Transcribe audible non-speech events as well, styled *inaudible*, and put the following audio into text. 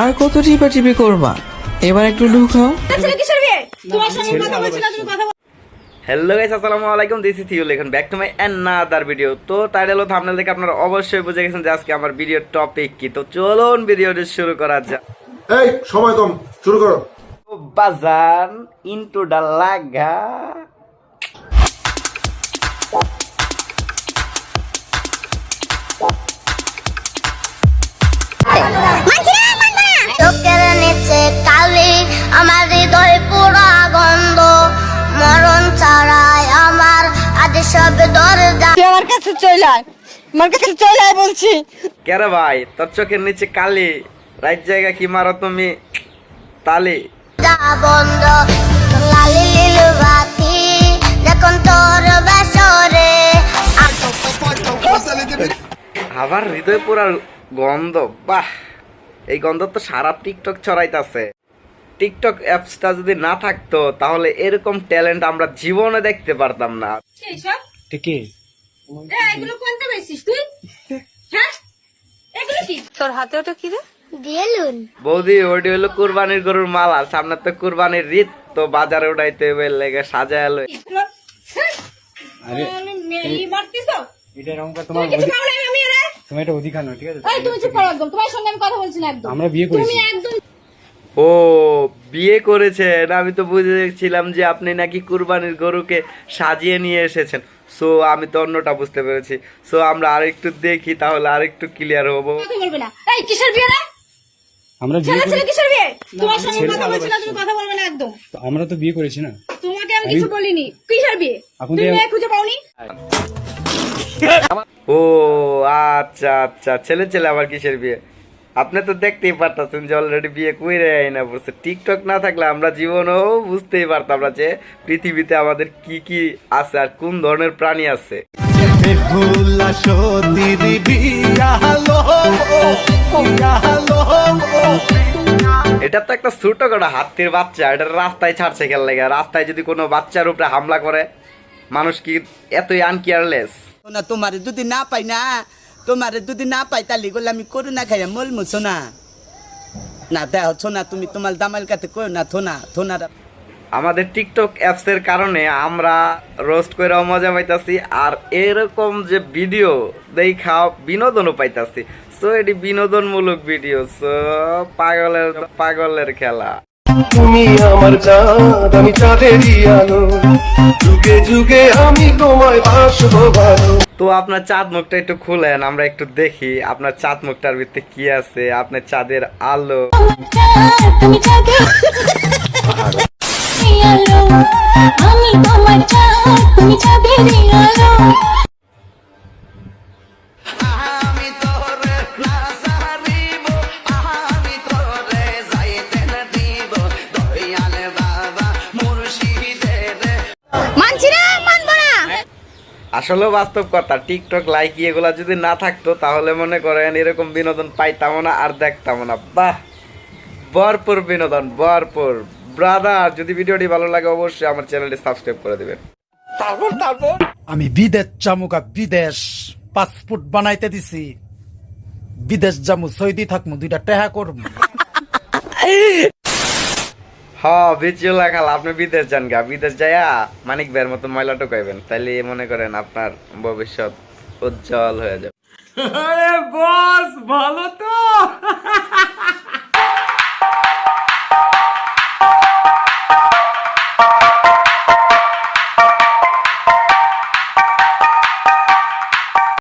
আর কত টিপা টিপি করবা? এবার একটু ঢুকাও হ্যালো গাইস আসসালামু আলাইকুম দিস ইজ থিউল এখন back to my another video তো টাইটেল ও থাম্বনেল দেখে আপনারা অবশ্যই বুঝে গেছেন যে আজকে আমার ভিডিওর টপিক কি। তো চলুন ভিডিওটি শুরু করা যাক। এই সময় কম শুরু করো। বাজান ইনটু দা লাগা আমার কাছে চলে আয়। আমার কাছে চলে আয় বলছি। কেরে ভাই তোর চোখের নিচে কালি রাইট জায়গা কি মারো তুমি? তালি। বন্ধ লালি লিলু বাতি দেখুন তোর বেসরে। আবার হৃদয় পুরার গন্ধ বাহ! এই গন্ধ তো সারা টিকটক ছড়াইতাছে। টিকটক অ্যাপসটা যদি না থাকতো তাহলে এরকম ট্যালেন্ট আমরা জীবনে দেখতে পারতাম না। ঠিকই এগুলো কোনটা বেশিস তুই? হ্যাঁ? এগুলো কি? তোর হাতে ওটা কি রে? দিয়েলুন বৌদি ওটি হলো কুরবানির গরুর মালা। সামনে তো কুরবানির রীত তো বাজারে উঠাইতে হবে লেগে সাজায় এলো হ্যাঁ? আরে আমি মে- তো? এটা এরকম করে তুমি তোমার কিছু অধি- পাবলাই আমি রে তোমার এটা অধিকার নয় ঠিক আছে? এই তুমি চুপ করো একদম। তোমার সঙ্গে আমি কথা বলছি না একদম। আমরা বিয়ে তুমি একদম ও বিয়ে করেছেন। আমি তো বুঝেছিলাম যে আপনি নাকি কুরবানির গরুকে সাজিয়ে নিয়ে এসেছেন। সো আমি তো অন্যটা বুঝতে পেরেছি। সো আমরা আরেকটু দেখি তাহলে আরেকটু ক্লিয়ার হব। বলবে না। এই কিসের বিয়ে রে? আমরা বিয়ে ছেলে কিসের বিয়ে? তোমার সঙ্গে কথা বলছি না তুমি কথা বলবে না একদম। তো আমরা তো বিয়ে করেছি না। তোমাকে আমি কিছু বলিনি। কিসের বিয়ে? তুমি মেয়ে খুঁজে পাওনি? ও আচ্ছা আচ্ছা। ছেলে ছেলে আবার কিসের বিয়ে? আপনি তো দেখতেই পারতেছেন যে অলরেডি বিয়ে কইরে না বলছে টিকটক না থাকলে আমরা জীবনেও বুঝতেই পারতাম না যে পৃথিবীতে আমাদের কি কি আছে আর কোন ধরনের প্রাণী আছে। এটা তো একটা ছোট কটা হাতির বাচ্চা এটা রাস্তায় ছাড়ছে খেল লাগে। রাস্তায় যদি কোনো বাচ্চার উপরে হামলা করে মানুষ কি এতই আনকেয়ারলেস না তোমার যদি না পাই না তোমারে যদি না পাই তাহলে গেলে আমি করোনা খাইয়া মল মুছো না না দেহ না তুমি তোমার দামাল কাতে করো না থোনা থোনারা আমাদের টিকটক অ্যাপসের কারণে আমরা রোস্ট করে মজা পাইতাছি আর এরকম যে ভিডিও দেখা বিনোদনও পাইতাছি। সো এটি বিনোদনমূলক ভিডিও সো পাগলের পাগলের খেলা। তুমি আমার চাঁদ আমি চাঁদেরই আলো যুগে যুগে আমি তোমায় বাসবো ভালো তো আপনার চাঁদ মুখটা একটু খুলেন আমরা একটু দেখি আপনার চাঁদ মুখটার ভিতরে কি আছে আপনার চাঁদের আলো তুমি যাবে আলো। আমি তোমার চাঁদ তুমি চাঁদের আলো। আসলে বাস্তব কথা টিকটক লাইক এগুলা যদি না থাকতো তাহলে মনে করেন এরকম বিনোদন পাইতাম না আর দেখতাম না। বাহ! ভরপুর বিনোদন ভরপুর। ব্রাদার যদি ভিডিওটি ভালো লাগে অবশ্যই আমার চ্যানেলটি সাবস্ক্রাইব করে দিবেন। আমি বিদেশ জামুকা বিদেশ পাসপোর্ট বানাইতে দিছি। বিদেশ জামু সৌদি থাকমু দুইটা টেহা করব *laughs* হ বিচিও লাগাল আপনি বিদেশ যান গা। বিদেশ যাইয়া মানিক ভাইয়ের মতো ময়লা ঢুকাইবেন তাইলে মনে করেন আপনার ভবিষ্যৎ উজ্জ্বল হয়ে যাবে। বস, ভালো তো!